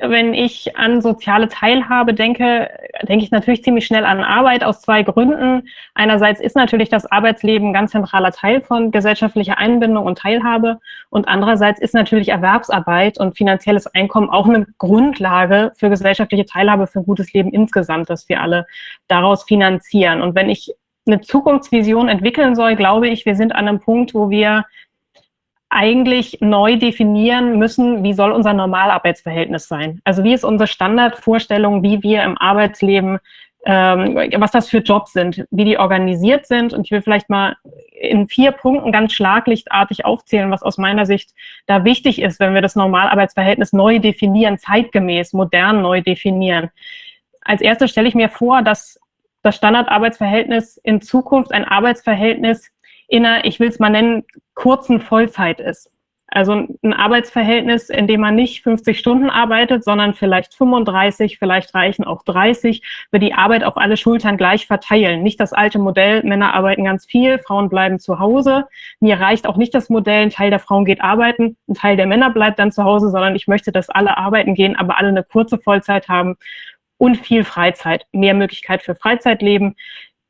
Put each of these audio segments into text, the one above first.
wenn ich an soziale Teilhabe denke, denke ich natürlich ziemlich schnell an Arbeit aus zwei Gründen. Einerseits ist natürlich das Arbeitsleben ein ganz zentraler Teil von gesellschaftlicher Einbindung und Teilhabe und andererseits ist natürlich Erwerbsarbeit und finanzielles Einkommen auch eine Grundlage für gesellschaftliche Teilhabe, für ein gutes Leben insgesamt, dass wir alle daraus finanzieren. Und wenn ich eine Zukunftsvision entwickeln soll, glaube ich, wir sind an einem Punkt, wo wir eigentlich neu definieren müssen, wie soll unser Normalarbeitsverhältnis sein. Also wie ist unsere Standardvorstellung, wie wir im Arbeitsleben, ähm, was das für Jobs sind, wie die organisiert sind. Und ich will vielleicht mal in vier Punkten ganz schlaglichtartig aufzählen, was aus meiner Sicht da wichtig ist, wenn wir das Normalarbeitsverhältnis neu definieren, zeitgemäß, modern neu definieren. Als erstes stelle ich mir vor, dass das Standardarbeitsverhältnis in Zukunft ein Arbeitsverhältnis in einer, ich will es mal nennen, kurzen Vollzeit ist. Also ein Arbeitsverhältnis, in dem man nicht 50 Stunden arbeitet, sondern vielleicht 35, vielleicht reichen auch 30, wir die Arbeit auf alle Schultern gleich verteilen. Nicht das alte Modell, Männer arbeiten ganz viel, Frauen bleiben zu Hause. Mir reicht auch nicht das Modell, ein Teil der Frauen geht arbeiten, ein Teil der Männer bleibt dann zu Hause, sondern ich möchte, dass alle arbeiten gehen, aber alle eine kurze Vollzeit haben und viel Freizeit, mehr Möglichkeit für Freizeitleben.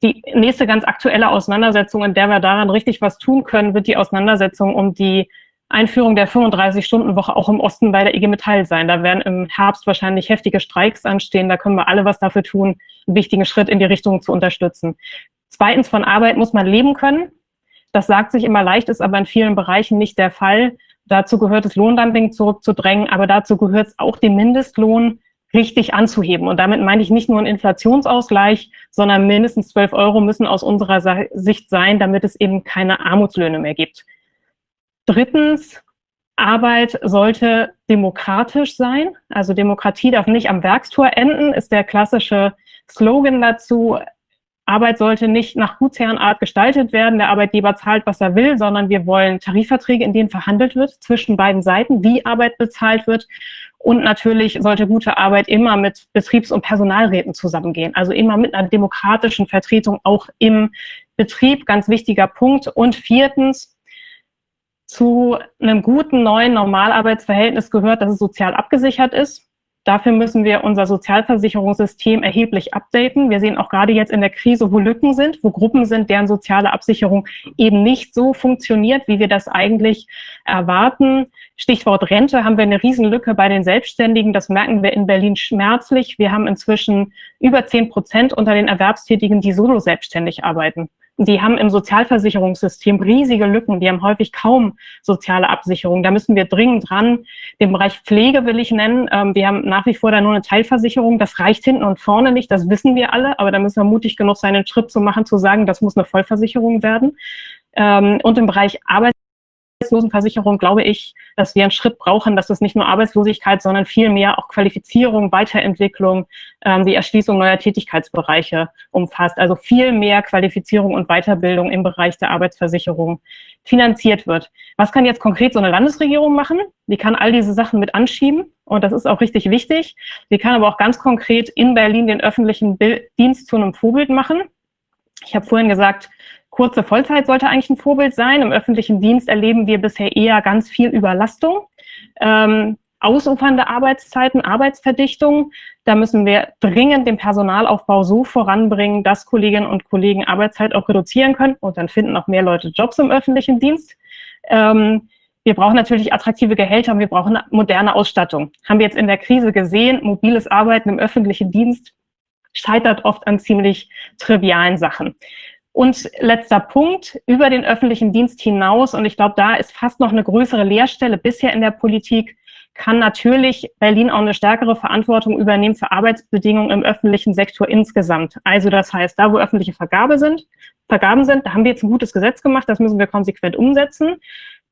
Die nächste ganz aktuelle Auseinandersetzung, in der wir daran richtig was tun können, wird die Auseinandersetzung um die Einführung der 35-Stunden-Woche auch im Osten bei der IG Metall sein. Da werden im Herbst wahrscheinlich heftige Streiks anstehen. Da können wir alle was dafür tun, einen wichtigen Schritt in die Richtung zu unterstützen. Zweitens, von Arbeit muss man leben können. Das sagt sich immer leicht, ist aber in vielen Bereichen nicht der Fall. Dazu gehört es, Lohndumping zurückzudrängen, aber dazu gehört es auch, den Mindestlohn richtig anzuheben. Und damit meine ich nicht nur einen Inflationsausgleich, sondern mindestens 12 Euro müssen aus unserer Sicht sein, damit es eben keine Armutslöhne mehr gibt. Drittens, Arbeit sollte demokratisch sein. Also Demokratie darf nicht am Werkstor enden, ist der klassische Slogan dazu. Arbeit sollte nicht nach Gutsherrenart gestaltet werden, der Arbeitgeber zahlt, was er will, sondern wir wollen Tarifverträge, in denen verhandelt wird zwischen beiden Seiten, wie Arbeit bezahlt wird. Und natürlich sollte gute Arbeit immer mit Betriebs- und Personalräten zusammengehen, also immer mit einer demokratischen Vertretung auch im Betrieb, ganz wichtiger Punkt. Und viertens, zu einem guten neuen Normalarbeitsverhältnis gehört, dass es sozial abgesichert ist. Dafür müssen wir unser Sozialversicherungssystem erheblich updaten. Wir sehen auch gerade jetzt in der Krise, wo Lücken sind, wo Gruppen sind, deren soziale Absicherung eben nicht so funktioniert, wie wir das eigentlich erwarten. Stichwort Rente haben wir eine Riesenlücke bei den Selbstständigen. Das merken wir in Berlin schmerzlich. Wir haben inzwischen über zehn Prozent unter den Erwerbstätigen, die solo selbstständig arbeiten die haben im Sozialversicherungssystem riesige Lücken, die haben häufig kaum soziale Absicherung. Da müssen wir dringend dran. Den Bereich Pflege will ich nennen. Ähm, wir haben nach wie vor da nur eine Teilversicherung. Das reicht hinten und vorne nicht, das wissen wir alle, aber da müssen wir mutig genug sein, einen Schritt zu machen, zu sagen, das muss eine Vollversicherung werden. Ähm, und im Bereich Arbeit Arbeitslosenversicherung glaube ich, dass wir einen Schritt brauchen, dass das nicht nur Arbeitslosigkeit, sondern vielmehr auch Qualifizierung, Weiterentwicklung, ähm, die Erschließung neuer Tätigkeitsbereiche umfasst. Also viel mehr Qualifizierung und Weiterbildung im Bereich der Arbeitsversicherung finanziert wird. Was kann jetzt konkret so eine Landesregierung machen? Die kann all diese Sachen mit anschieben und das ist auch richtig wichtig. Sie kann aber auch ganz konkret in Berlin den öffentlichen Dienst zu einem Vorbild machen. Ich habe vorhin gesagt, Kurze Vollzeit sollte eigentlich ein Vorbild sein. Im öffentlichen Dienst erleben wir bisher eher ganz viel Überlastung. Ähm, ausufernde Arbeitszeiten, Arbeitsverdichtung. Da müssen wir dringend den Personalaufbau so voranbringen, dass Kolleginnen und Kollegen Arbeitszeit auch reduzieren können und dann finden auch mehr Leute Jobs im öffentlichen Dienst. Ähm, wir brauchen natürlich attraktive Gehälter und wir brauchen moderne Ausstattung. Haben wir jetzt in der Krise gesehen, mobiles Arbeiten im öffentlichen Dienst scheitert oft an ziemlich trivialen Sachen. Und letzter Punkt, über den öffentlichen Dienst hinaus, und ich glaube, da ist fast noch eine größere Leerstelle bisher in der Politik, kann natürlich Berlin auch eine stärkere Verantwortung übernehmen für Arbeitsbedingungen im öffentlichen Sektor insgesamt. Also das heißt, da wo öffentliche Vergabe sind, Vergaben sind, da haben wir jetzt ein gutes Gesetz gemacht, das müssen wir konsequent umsetzen.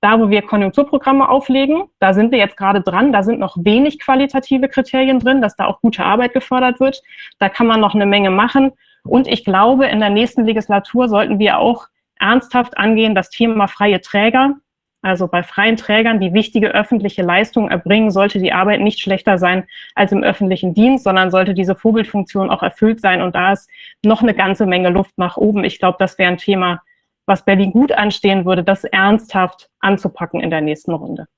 Da, wo wir Konjunkturprogramme auflegen, da sind wir jetzt gerade dran, da sind noch wenig qualitative Kriterien drin, dass da auch gute Arbeit gefördert wird. Da kann man noch eine Menge machen. Und ich glaube, in der nächsten Legislatur sollten wir auch ernsthaft angehen, das Thema freie Träger. Also bei freien Trägern, die wichtige öffentliche Leistungen erbringen, sollte die Arbeit nicht schlechter sein als im öffentlichen Dienst, sondern sollte diese Vorbildfunktion auch erfüllt sein. Und da ist noch eine ganze Menge Luft nach oben. Ich glaube, das wäre ein Thema, was Berlin gut anstehen würde, das ernsthaft anzupacken in der nächsten Runde.